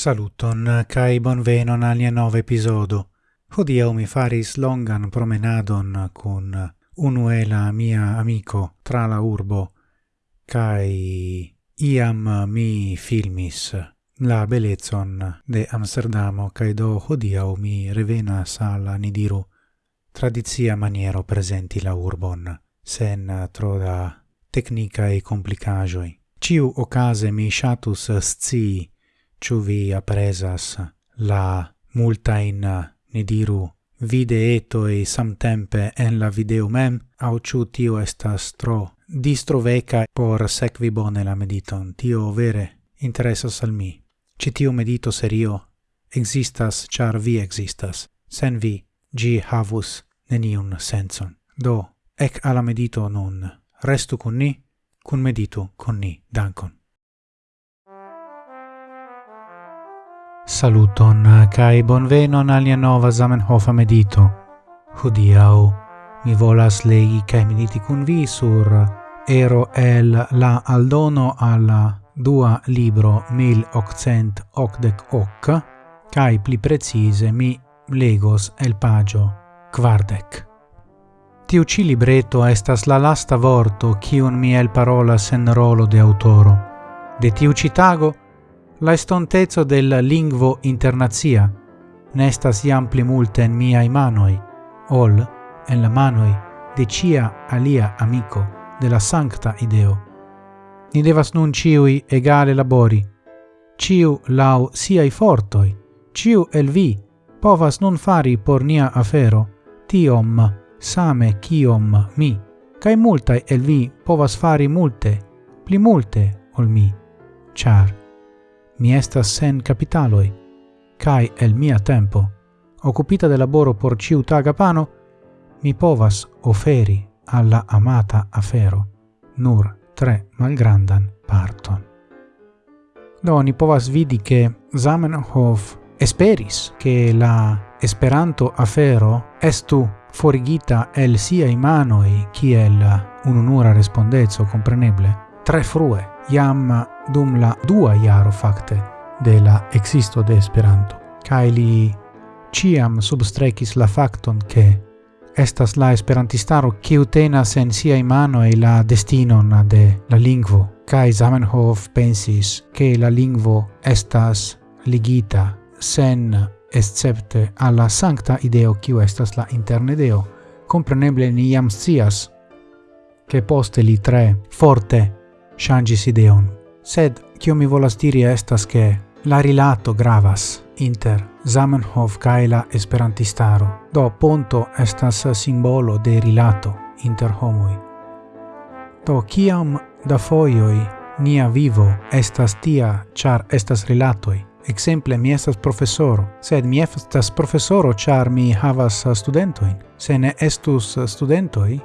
Saluton eh, kai bonvenon al nia nova episodo. Hodiaŭ mi faris longan promenadon kun unuela mia amico tra la urbo kai iam mi filmis la belezon de Amsterdamo kai do hodiaŭ mi revenas al nidiru tradizia maniero presenti la urbon sen tro da tecnica e complicajoi. Ciu ocase mi shatus scii Ciu vi apresas la multain, ne diru, videetoi samtempe en la video mem, au ciu tio estas tro distroveca por secvi bone la mediton, tio vere interesas al mi. Citiu medito serio existas char vi existas, sen vi gi havus neniun senson. Do, ec alla medito nun, restu con ni, cun medito con ni, dankon. Saluton eh, kai bonvenon al nia nova Zamenhof medito. Hodiau mi volas legi kai mediti kun vi sur Ero el la aldono alla dua libro 1888 hoc, kai pli precise mi legos el pagio quardec. Tiu ci libreto estas la lasta vorto kiun mi el parola sen rolo de autoro. De tiu citago la estontezo del lingvo internazia nestas iam pli multe en miai manoi, ol en la manoi de cia alia amico de la sancta ideo. Ni devas nun ciui egale labori, ciu lau siai fortoi, ciu el vi povas nun fari por nia afero tiom same kiom mi, cae multae el vi povas fari multe, pli multe ol mi, char mi estas sen capitaloi, cae el mia tempo, occupita de laboro por ciutaga pano, mi povas oferi alla amata afero nur tre malgrandan parton. Do ni povas vidi che Zamenhof esperis che la Esperanto afero estu forigita el siai manoi kiel ununura respondeco compreneble tre frue, iam dum la dua iaro facte de la existo de Esperanto, Kai li ciam substrecis la facton ke estas la esperantistaro kiu tenas en mano e la destinon de la lingvo, Kai Zamenhof pensis ke la lingvo estas ligita sen escepte alla sancta ideo kiu estas la interne deo, compreneble ni iam scias, che poste li tre forte changis ideon. Sed, cio mi volas diri estas che la rilato gravas inter Zamenhof cae la esperantistaro. Do, ponto estas simbolo de rilato inter homoi. Do, ciam da foioi nia vivo estas tia, char estas rilatoi, Exemple, mi estas professoro, sed mi estas professoro char mi havas studentoin. Se ne estus studentoi,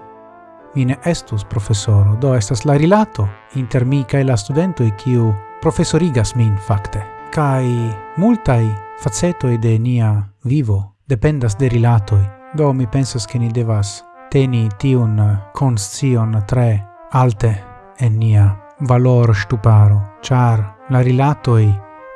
mi ne estus professoro, do estas la rilato inter mi cae la studentoj kiu professorigas min fakte. Kai multai facetoi de nia vivo dependas de rilatoi, do mi pensas che ni devas teni tiun conscion tre alte en nia valor stuparo, char la rilatoi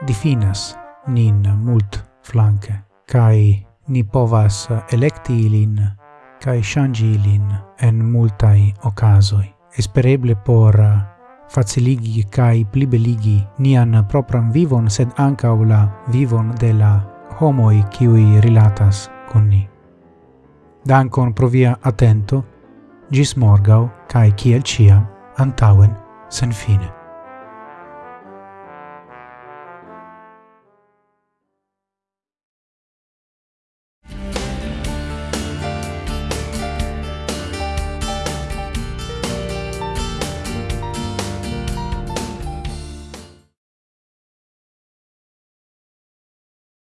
difinas nin mult flanke, kai ni povas electi ilin cae shangi ilin en multai ocasoi, espereble por uh, faciligi cae plibeligi nian propram vivon, sed ancau la vivon de la homoi ciui rilatas con ni. Dankon pro via attento, gis morgau, cae ciel ciam, antauen, sen fine.